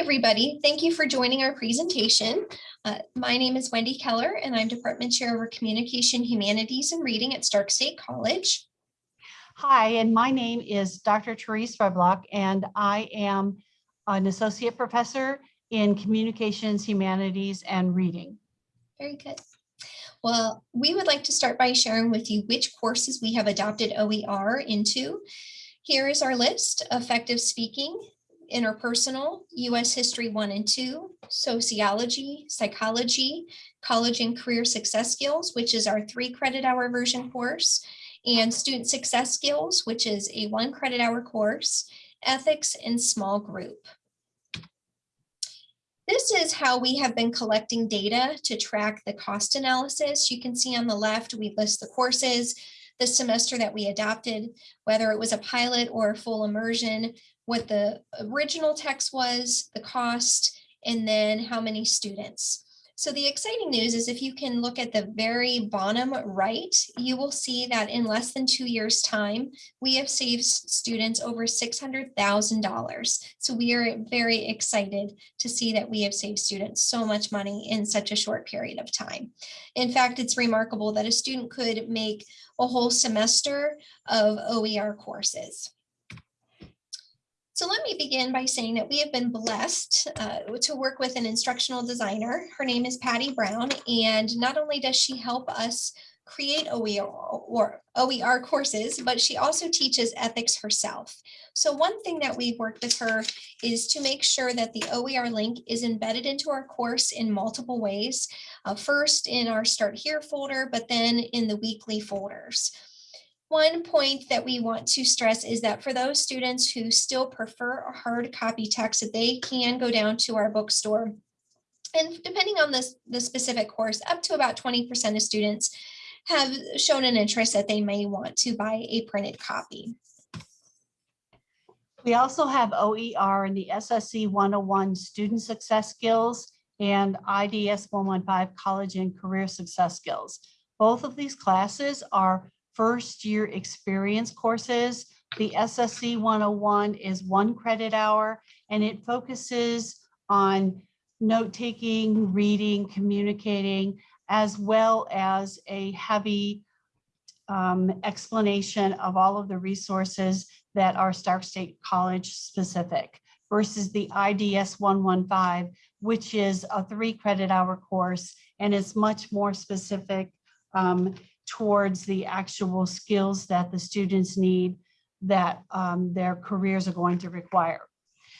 everybody. Thank you for joining our presentation. Uh, my name is Wendy Keller and I'm Department Chair over Communication, Humanities and Reading at Stark State College. Hi, and my name is Dr. Therese Reblock, and I am an Associate Professor in Communications, Humanities, and Reading. Very good. Well, we would like to start by sharing with you which courses we have adopted OER into. Here is our list, effective speaking, interpersonal, US history one and two, sociology, psychology, college and career success skills, which is our three credit hour version course, and student success skills, which is a one credit hour course, ethics and small group. This is how we have been collecting data to track the cost analysis. You can see on the left, we list the courses, the semester that we adopted, whether it was a pilot or a full immersion, what the original text was, the cost, and then how many students. So the exciting news is if you can look at the very bottom right, you will see that in less than two years time, we have saved students over $600,000. So we are very excited to see that we have saved students so much money in such a short period of time. In fact, it's remarkable that a student could make a whole semester of OER courses. So let me begin by saying that we have been blessed uh, to work with an instructional designer. Her name is Patty Brown, and not only does she help us create OER, or OER courses, but she also teaches ethics herself. So one thing that we've worked with her is to make sure that the OER link is embedded into our course in multiple ways. Uh, first in our Start Here folder, but then in the weekly folders. One point that we want to stress is that for those students who still prefer a hard copy text, that they can go down to our bookstore. And depending on this, the specific course, up to about 20% of students have shown an interest that they may want to buy a printed copy. We also have OER and the SSC 101 Student Success Skills and IDS 115 College and Career Success Skills. Both of these classes are first year experience courses. The SSC 101 is one credit hour and it focuses on note taking, reading, communicating, as well as a heavy um, explanation of all of the resources that are Stark State College specific versus the IDS 115, which is a three credit hour course and is much more specific um, towards the actual skills that the students need that um, their careers are going to require.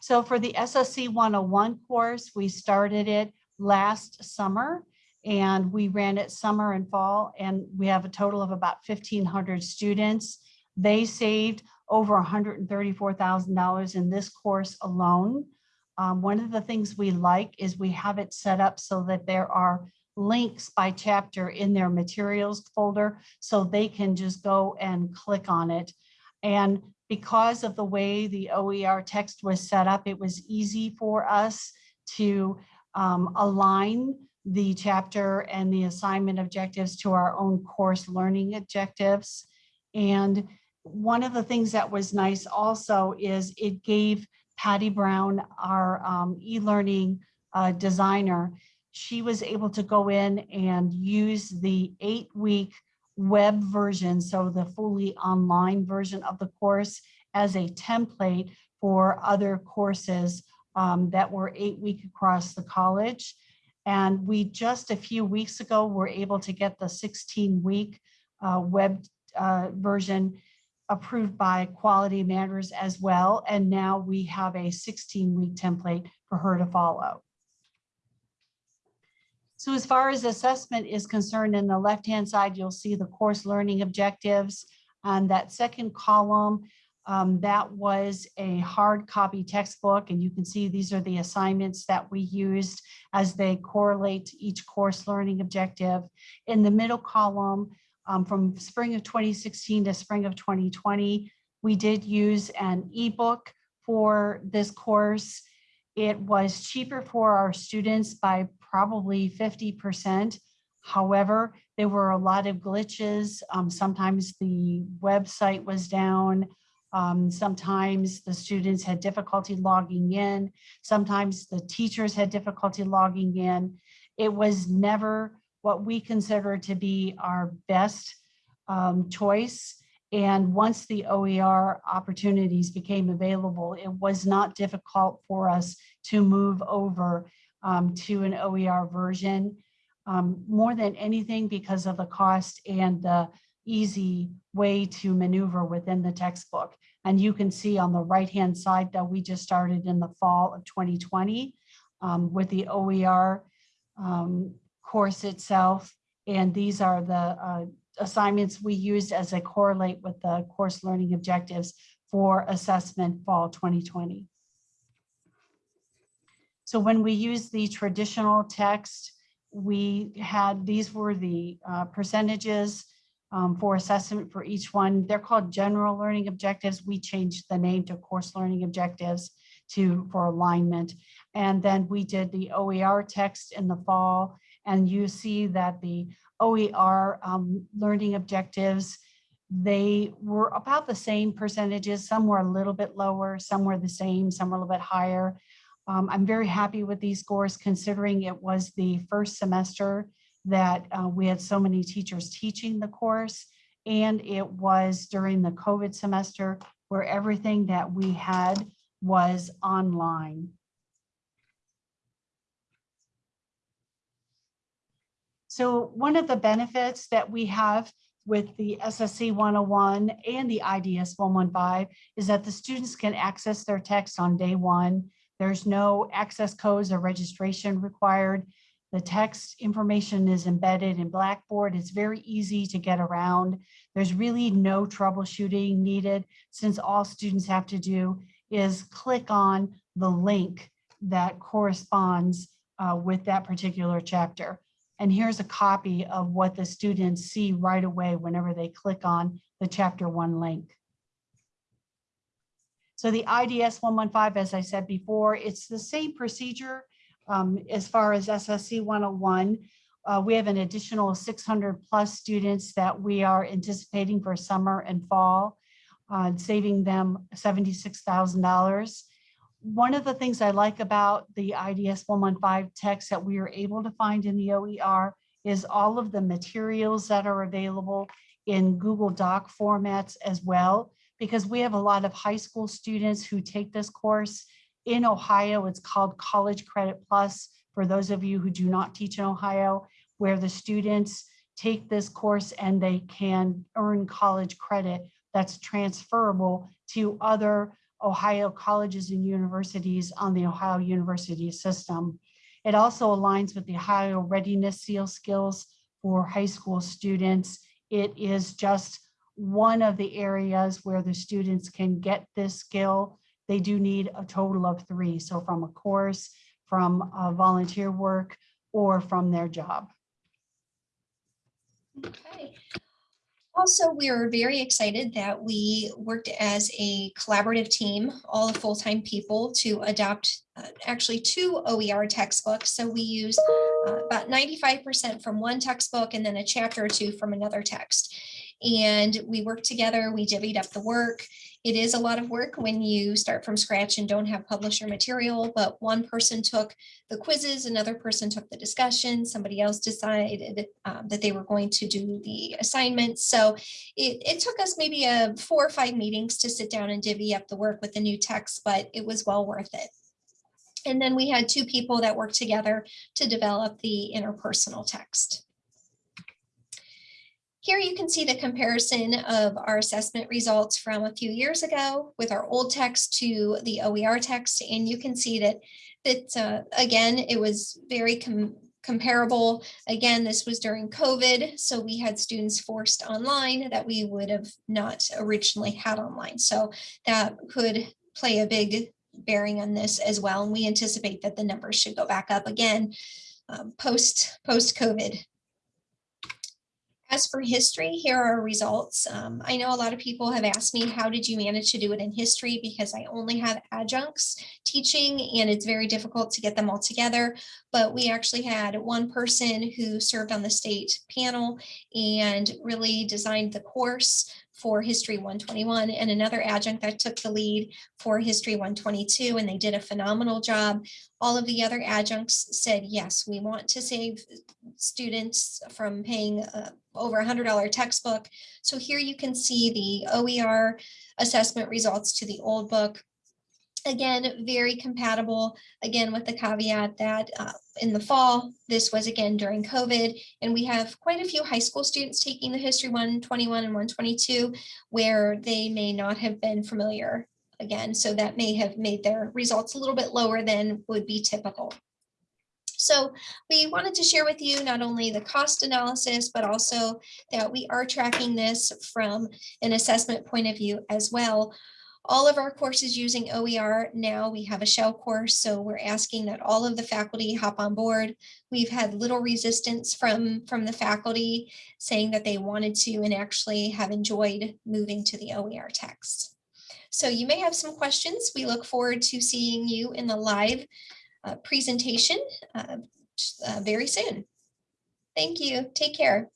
So for the SSC 101 course, we started it last summer and we ran it summer and fall and we have a total of about 1500 students. They saved over $134,000 in this course alone. Um, one of the things we like is we have it set up so that there are links by chapter in their materials folder so they can just go and click on it. And because of the way the OER text was set up, it was easy for us to um, align the chapter and the assignment objectives to our own course learning objectives. And one of the things that was nice also is it gave Patty Brown, our um, e-learning uh, designer, she was able to go in and use the eight week web version, so the fully online version of the course as a template for other courses um, that were eight week across the college. And we just a few weeks ago were able to get the 16 week uh, web uh, version approved by Quality Matters as well. And now we have a 16 week template for her to follow. So as far as assessment is concerned, in the left-hand side, you'll see the course learning objectives. On that second column, um, that was a hard copy textbook, and you can see these are the assignments that we used as they correlate to each course learning objective. In the middle column, um, from spring of 2016 to spring of 2020, we did use an ebook for this course. It was cheaper for our students by probably 50%. However, there were a lot of glitches. Um, sometimes the website was down. Um, sometimes the students had difficulty logging in. Sometimes the teachers had difficulty logging in. It was never what we consider to be our best um, choice. And once the OER opportunities became available, it was not difficult for us to move over um, to an OER version. Um, more than anything because of the cost and the easy way to maneuver within the textbook. And you can see on the right-hand side that we just started in the fall of 2020 um, with the OER um, course itself. And these are the uh, assignments we used as they correlate with the course learning objectives for assessment fall 2020. So when we use the traditional text, we had, these were the uh, percentages um, for assessment for each one. They're called general learning objectives. We changed the name to course learning objectives to for alignment. And then we did the OER text in the fall. And you see that the OER um, learning objectives, they were about the same percentages. Some were a little bit lower, some were the same, some were a little bit higher. Um, I'm very happy with these scores considering it was the first semester that uh, we had so many teachers teaching the course. And it was during the COVID semester where everything that we had was online. So one of the benefits that we have with the SSC 101 and the IDS 115 is that the students can access their text on day one. There's no access codes or registration required. The text information is embedded in Blackboard. It's very easy to get around. There's really no troubleshooting needed since all students have to do is click on the link that corresponds uh, with that particular chapter. And here's a copy of what the students see right away whenever they click on the chapter one link. So the IDS 115, as I said before, it's the same procedure um, as far as SSC 101. Uh, we have an additional 600 plus students that we are anticipating for summer and fall, uh, saving them $76,000. One of the things I like about the IDS 115 text that we are able to find in the OER is all of the materials that are available in Google Doc formats as well, because we have a lot of high school students who take this course. In Ohio, it's called College Credit Plus, for those of you who do not teach in Ohio, where the students take this course and they can earn college credit that's transferable to other Ohio colleges and universities on the Ohio University system. It also aligns with the Ohio Readiness Seal skills for high school students. It is just one of the areas where the students can get this skill. They do need a total of three. So from a course, from volunteer work, or from their job. Okay. Also, we are very excited that we worked as a collaborative team, all the full-time people to adopt uh, actually two OER textbooks. So we use uh, about 95% from one textbook and then a chapter or two from another text. And we worked together, we divvied up the work. It is a lot of work when you start from scratch and don't have publisher material, but one person took the quizzes, another person took the discussion, somebody else decided um, that they were going to do the assignments. So it, it took us maybe a four or five meetings to sit down and divvy up the work with the new text, but it was well worth it. And then we had two people that worked together to develop the interpersonal text. Here you can see the comparison of our assessment results from a few years ago with our old text to the OER text. And you can see that, that uh, again, it was very com comparable. Again, this was during COVID, so we had students forced online that we would have not originally had online. So that could play a big bearing on this as well. And we anticipate that the numbers should go back up again um, post post COVID. As for history, here are results. Um, I know a lot of people have asked me, how did you manage to do it in history? Because I only have adjuncts teaching and it's very difficult to get them all together. But we actually had one person who served on the state panel and really designed the course for History 121 and another adjunct that took the lead for History 122 and they did a phenomenal job. All of the other adjuncts said, yes, we want to save students from paying uh, over a hundred dollar textbook. So here you can see the OER assessment results to the old book. Again, very compatible, again, with the caveat that uh, in the fall, this was again during COVID, and we have quite a few high school students taking the History 121 and 122, where they may not have been familiar again, so that may have made their results a little bit lower than would be typical. So we wanted to share with you not only the cost analysis, but also that we are tracking this from an assessment point of view as well. All of our courses using OER now, we have a shell course, so we're asking that all of the faculty hop on board. We've had little resistance from, from the faculty saying that they wanted to and actually have enjoyed moving to the OER text. So you may have some questions. We look forward to seeing you in the live uh, presentation uh, uh, very soon. Thank you. Take care.